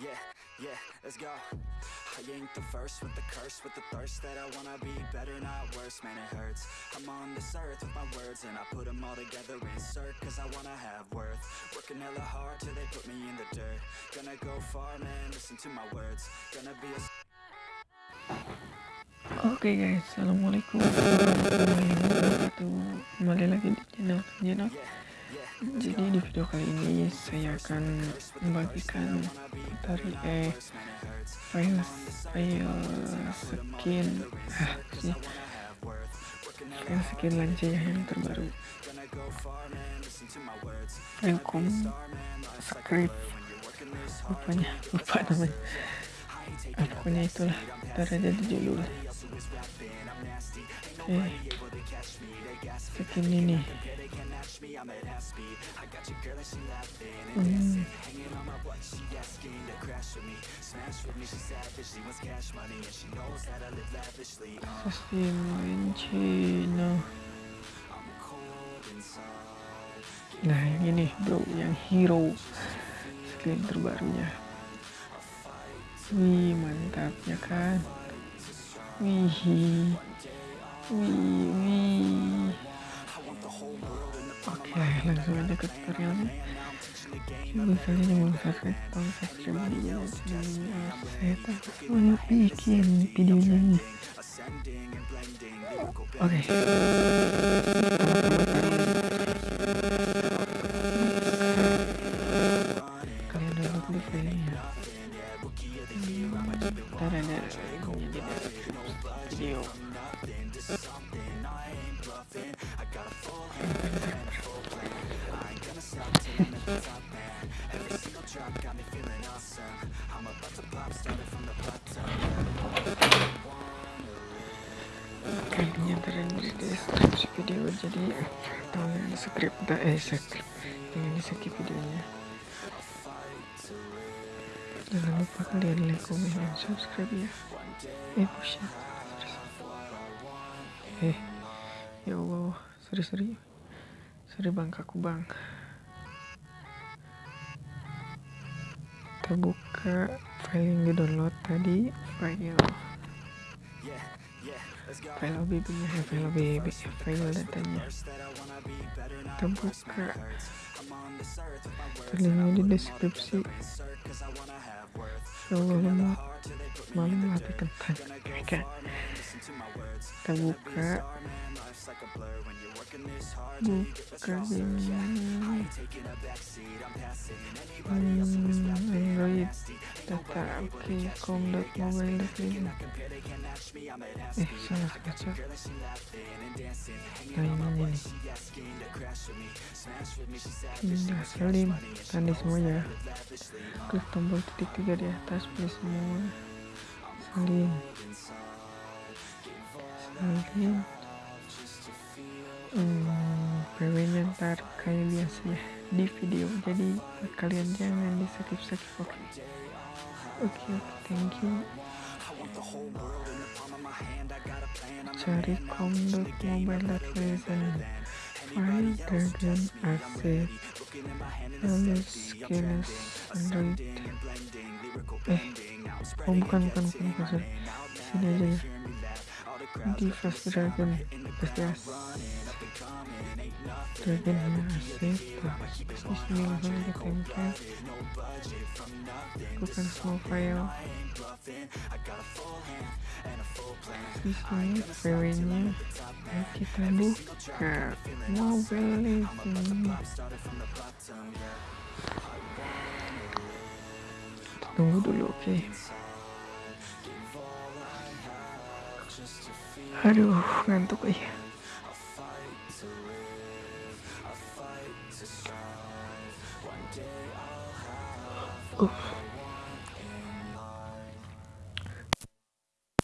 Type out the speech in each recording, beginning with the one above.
Yeah, yeah, let's go. I ain't the first with the curse, with the thirst that I wanna be better, not worse, man, it hurts. I'm on this earth with my words, and I put them all together, insert, cause I wanna have worth. Working hella hard till they put me in the dirt. Gonna go far, man, listen to my words. Gonna be a Oke guys, assalamualaikum warahmatullahi wabarakatuh. Kembali lagi di channel Jenok. Jadi di video kali ini saya akan membagikan dari eh file file skin ah sih file skin lancia yang terbaru. Rekom script rupanya lupa namanya. Akunya itulah berada di didulul eh, perché ini nih. Sostimo vincino Nah ini bro yang hero skin terbarunya. Wih mantap ya kan? Wih Wih. Wih Oke langsung aja ke tutorialnya. Coba kalian yang belum subscribe tolong subscribe di channel ini Saya tak semangat bikin videonya nih. Oke. Kalian video kayaknya ntar di deskripsi video jadi tolong script eh script jangan di skip videonya. Jangan lupa kalian like, comment, dan subscribe ya. Eh push ya eh ya Allah sorry sorry. Sorry bang kaku bang. Kita file yang di download tadi file. File OBB nya ya file OBB file datanya kita buka. Terlihat di deskripsi. Ya Allah malam hati kentang muka muka ini data oke com mobile dot eh salah baca nah ini ini indah selim tanda semuanya klik tombol titik tiga di atas pilih semua selim salin hmm, ntar kayak biasa ya di video. Jadi kalian jangan di skip skip oke okay. oke okay, thank you. Cari com.mobile.lesson file dragon asset. Lalu skills android. Eh oh bukan bukan bukan bukan. Sini aja ya di fast dragon pasti as dragon ya asset bismillah aja template bukan semua file Sisanya PW-nya kita buka mobile ini. Tunggu dulu, oke. Okay. Aduh, ngantuk ya.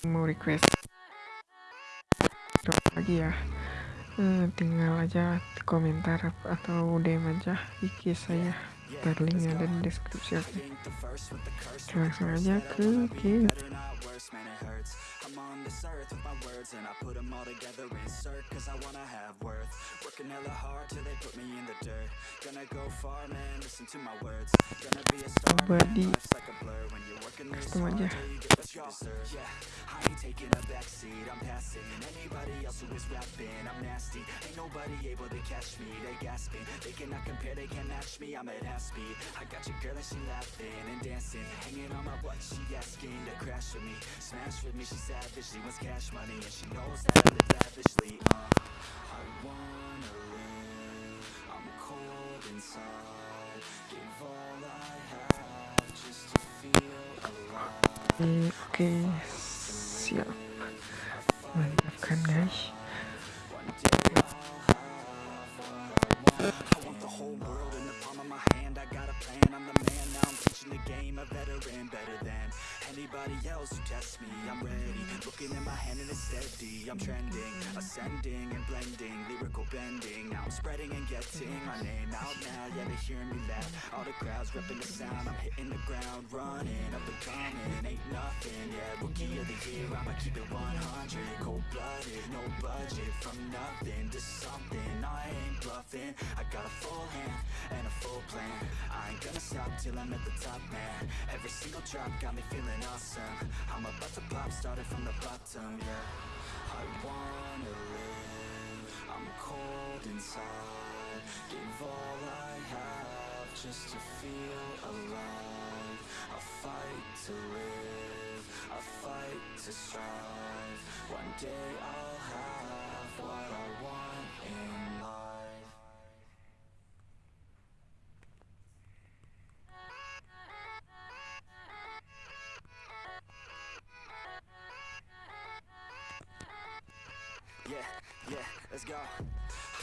Mau request. Lagi ya. Hmm, tinggal aja komentar atau DM aja IG saya ntar linknya ada di langsung aja ke game I'm on this earth with my words and I put them all together insert cause I wanna have worth. Working hella hard till they put me in the dirt. Gonna go far man, listen to my words. Gonna be a star man, life's like a blur When you're working this hard till you get what you deserve. Yeah, I ain't taking a backseat, I'm passing. Anybody else who is rapping, I'm nasty. Ain't nobody able to catch me, they gasping. They cannot compare, they can't match me, I'm at half speed I got your girl and she laughing and dancing Hanging on my butt, she asking to crash with me. Smash with me, she lavish She wants cash money and she knows that I live lavishly uh, I wanna live. I'm cold inside. Give all I have just to feel alive. Okay, siap Mantap kan guys anybody else who tests me I'm ready, looking at my hand and it's steady I'm trending, ascending and blending Lyrical bending, now I'm spreading and getting My name out now, yeah they hearing me laugh. All the crowds repping the sound I'm hitting the ground, running, up and coming Ain't nothing, yeah, rookie of the year I'ma keep it 100, cold-blooded No budget, from nothing to something. I ain't bluffing, I got a full hand and a full plan. I ain't gonna stop till I'm at the top, man. Every single drop got me feeling awesome. I'm about to pop, started from the bottom, yeah. I wanna live, I'm cold inside. Give all I have just to feel alive. I fight to live, I fight to strive. One day I'll have what I want in life. Yeah, yeah, let's go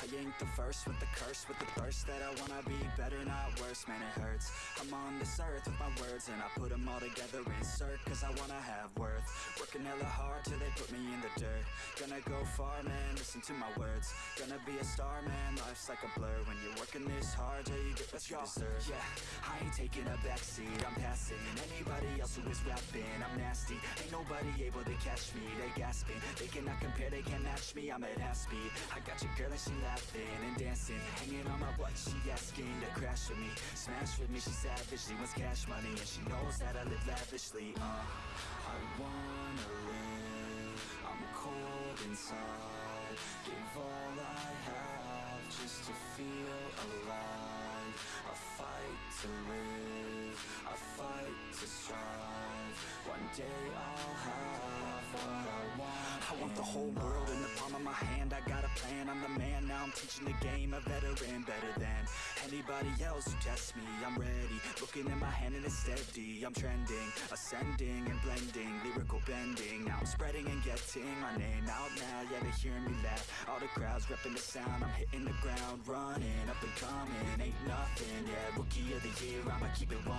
I ain't the first with the curse With the thirst that I wanna be better, not worse. Man, it hurts. I'm on this earth with my words And I put them all together, insert Cause I wanna have worth. Working hella hard till they put me in the dirt. Gonna go far, man, listen to my words. Gonna be a star, man, life's like a blur. When you're working this hard, till you get what you deserve. Yeah, I ain't taking a backseat, I'm passing. Anybody else who is rapping, I'm nasty. Ain't nobody able to catch me, they gasping. They cannot compare, they can't match me, I'm at half speed. I got your girl and she laughing and dancing Hanging on my butt, she asking to crash with me Smash with me, she savage, she wants cash money And she knows that I live lavishly, uh I wanna live, I'm cold inside. Give all I have just to feel alive. I fight to live, I fight to strive. One day I'll have what I want I want the whole world in the palm of my hand. I got a plan, I'm the man. Now I'm teaching the game, a veteran Better than anybody else who tests me I'm ready, looking at my hand and it's steady. I'm trending, ascending and blending Lyrical bending, now I'm spreading and getting My name out now, yeah they hearing me laugh. All the crowds repping the sound. I'm hitting the ground, running, up and coming. Ain't nothing, yeah, rookie of the year. I'ma keep it 100,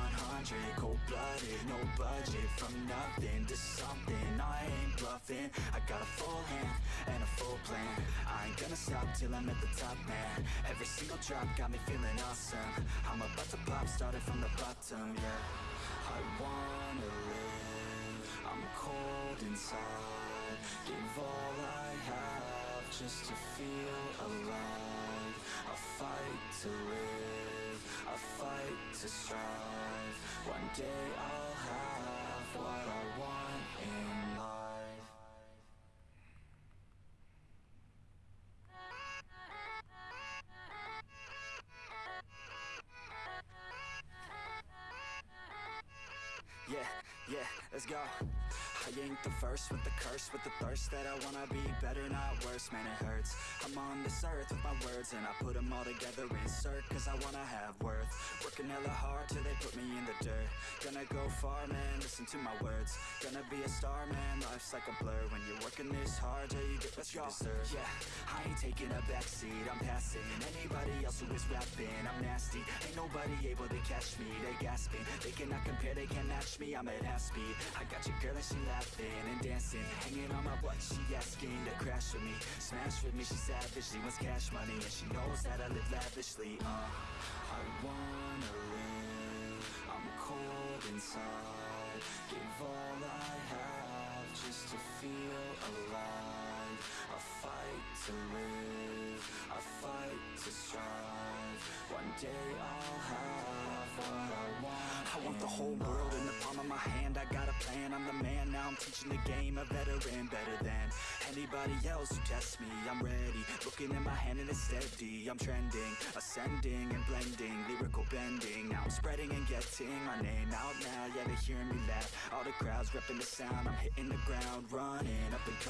cold-blooded No budget, from nothing to something. I ain't bluffing, I got a full hand and a full plan. I ain't gonna stop till I'm at the top, man. Every single drop got me feeling awesome. I'm about to pop, started from the bottom, yeah. I wanna live, I'm cold inside. Give all I have just to feel alive. I fight to live, I fight to strive. One day I'll have what I want in life yeah, I ain't the first with the curse With the thirst that I wanna be better, not worse. Man, it hurts. I'm on this earth with my words And I put them all together, insert Cause I wanna have worth. Working hella hard till they put me in the dirt. Gonna go far, man, listen to my words. Gonna be a star, man, life's like a blur. When you're working this hard, yeah, you get what you deserve. Yeah, I ain't taking a backseat, I'm passing. Anybody else who is rapping, I'm nasty. Ain't nobody able to catch me, they gasping. They cannot compare, they can't match me, I'm at half speed. I got your girl and she laughing and dancing Hanging on my butt, she asking to crash with me. Smash with me, she savage, she wants cash money And she knows that I live lavishly, uh. I wanna live, I'm cold inside. Give all I have just to feel alive. I fight to live, I fight to strive. One day I'll have what I want. I want the whole world in the palm of my hand I got a plan, I'm the man, now. I'm teaching the game. A veteran, better than anybody else who tests me. I'm ready, looking at my hand and it's steady. I'm trending, ascending and blending Lyrical bending, now I'm spreading and getting My name out now, yeah they're hearing me laugh. All the crowds repping the sound, I'm hitting the ground Running. Up and coming